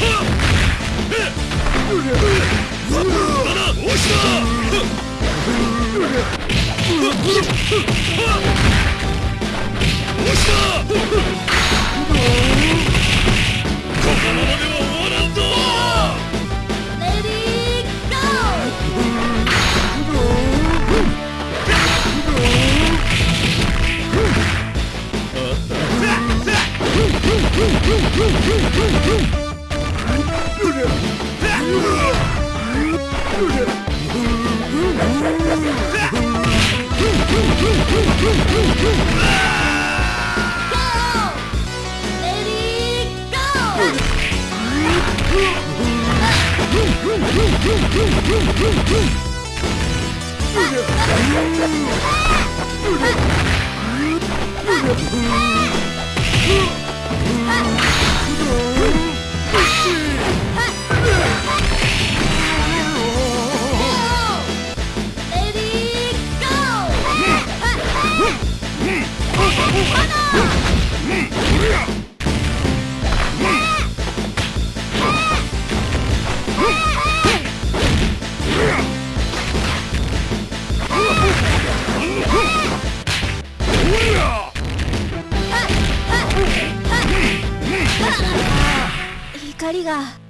Ha! Ah! 光が。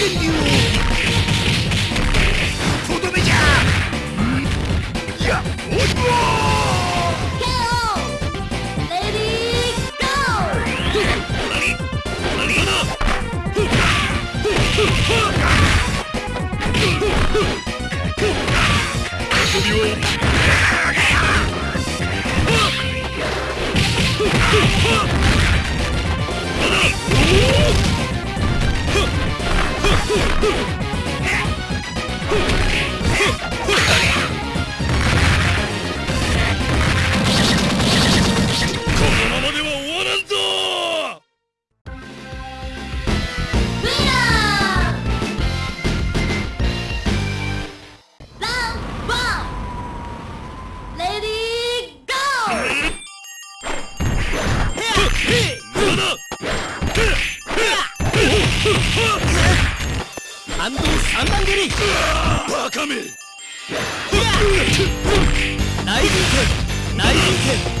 天竜 Huh! げりバカめ。内陣剣内陣剣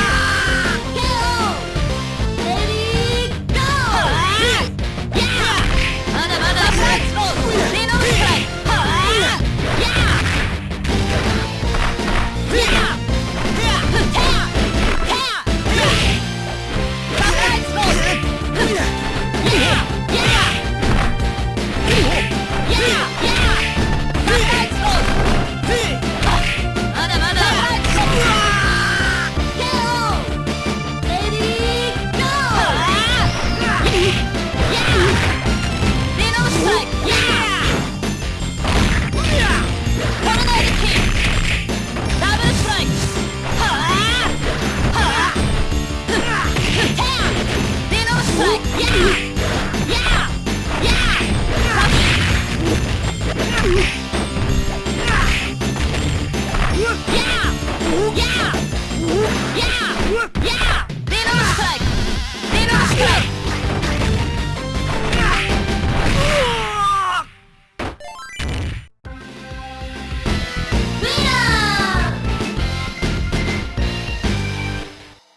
yeah!